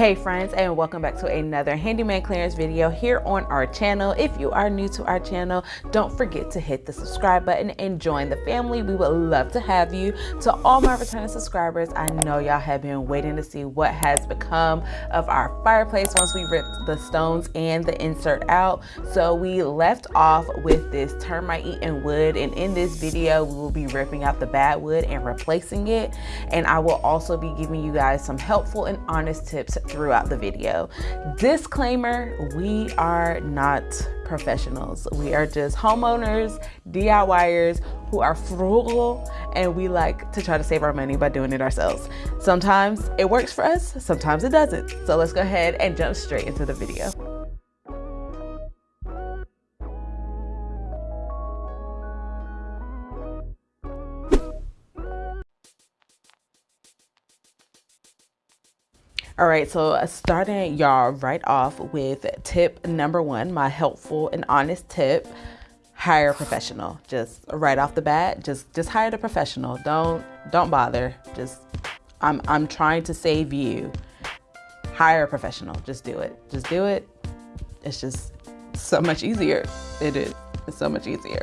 Hey friends and welcome back to another handyman clearance video here on our channel. If you are new to our channel, don't forget to hit the subscribe button and join the family. We would love to have you. To all my returning subscribers, I know y'all have been waiting to see what has become of our fireplace once we ripped the stones and the insert out. So we left off with this termite eaten wood and in this video we will be ripping out the bad wood and replacing it. And I will also be giving you guys some helpful and honest tips throughout the video. Disclaimer, we are not professionals. We are just homeowners, DIYers who are frugal and we like to try to save our money by doing it ourselves. Sometimes it works for us, sometimes it doesn't. So let's go ahead and jump straight into the video. All right, so uh, starting y'all right off with tip number one, my helpful and honest tip, hire a professional. Just right off the bat, just just hire a professional. Don't don't bother. Just I'm I'm trying to save you. Hire a professional. Just do it. Just do it. It's just so much easier. It is. It's so much easier.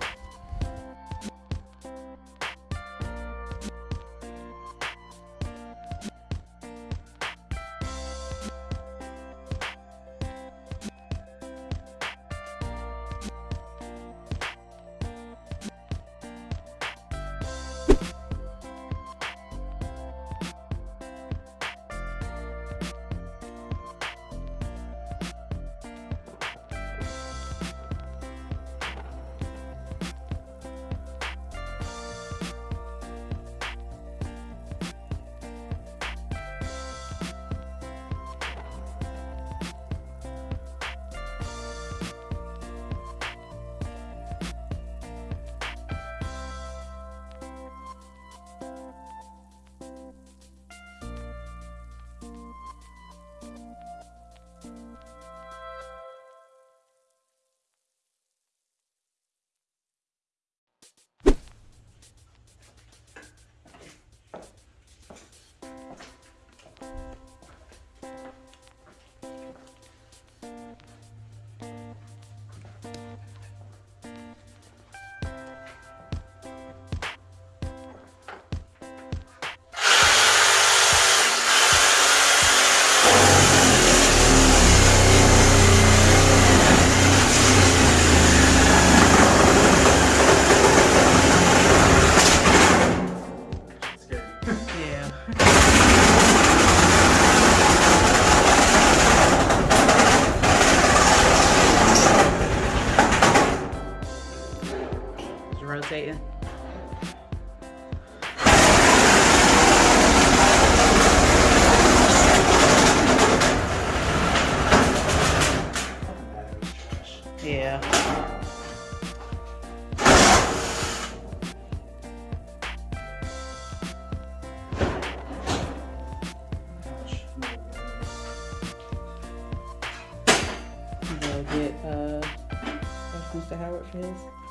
Mr. Howard for.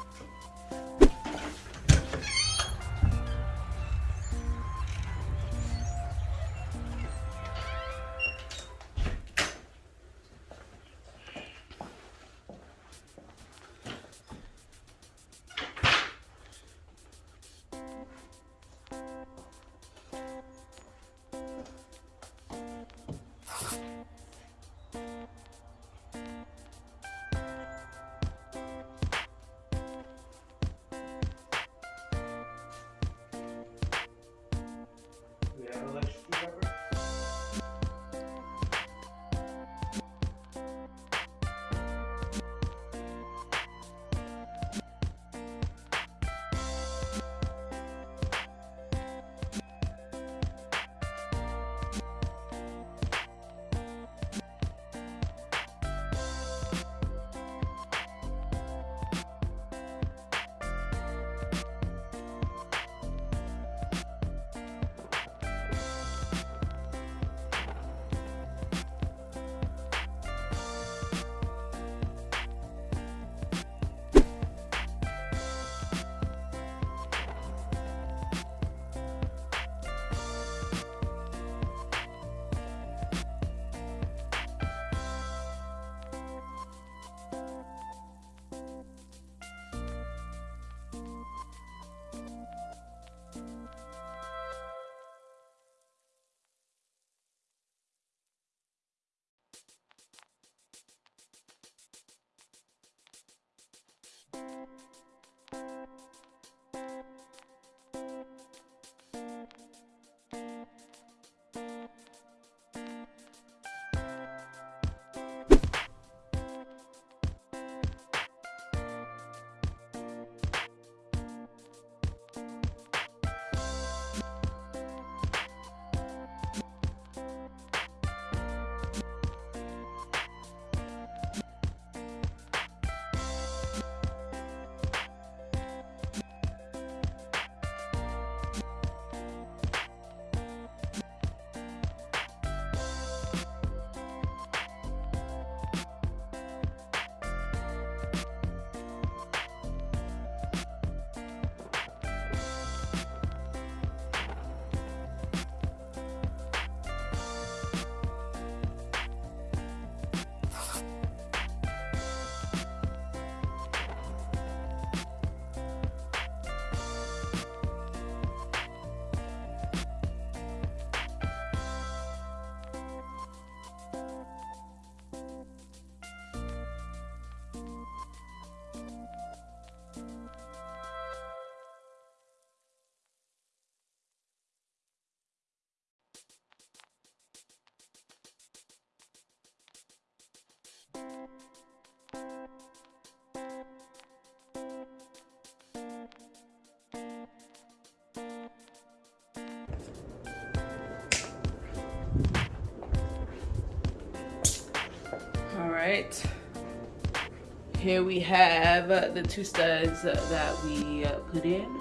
Right. Here we have the two studs that we put in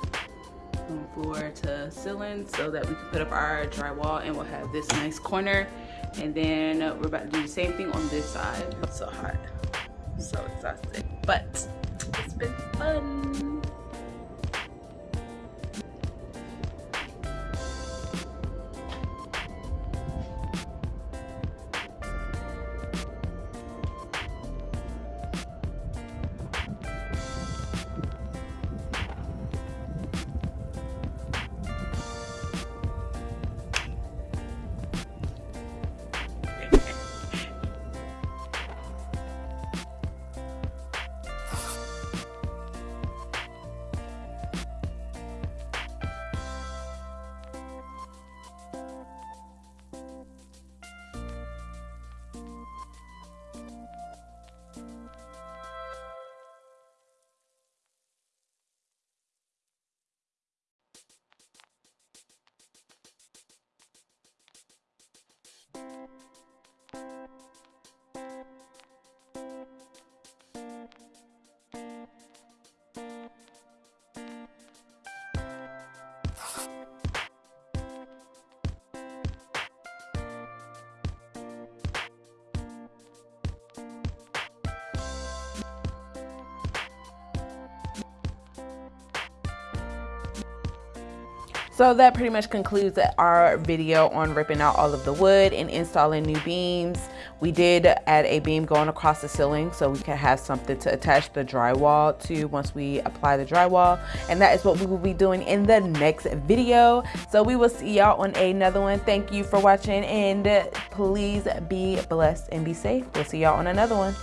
from floor to ceiling so that we can put up our drywall and we'll have this nice corner. And then we're about to do the same thing on this side. It's so hot, so exhausted, but it's been fun. So that pretty much concludes our video on ripping out all of the wood and installing new beams. We did add a beam going across the ceiling so we can have something to attach the drywall to once we apply the drywall. And that is what we will be doing in the next video. So we will see y'all on another one. Thank you for watching and please be blessed and be safe. We'll see y'all on another one.